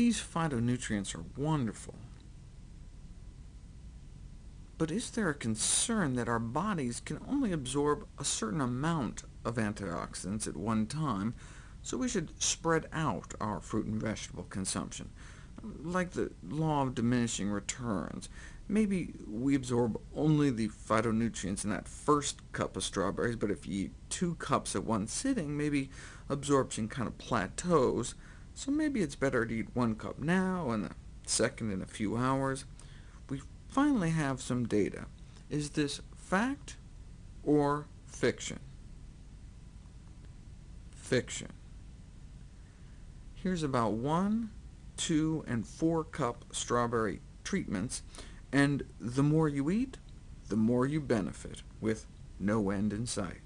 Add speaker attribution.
Speaker 1: These phytonutrients are wonderful. But is there a concern that our bodies can only absorb a certain amount of antioxidants at one time, so we should spread out our fruit and vegetable consumption? Like the law of diminishing returns, maybe we absorb only the phytonutrients in that first cup of strawberries, but if you eat two cups at one sitting, maybe absorption kind of plateaus, so maybe it's better to eat one cup now and the second in a few hours We finally have some data. Is this fact or fiction? Fiction. Here's about one, two, and four cup strawberry treatments, and the more you eat, the more you benefit, with no end in sight.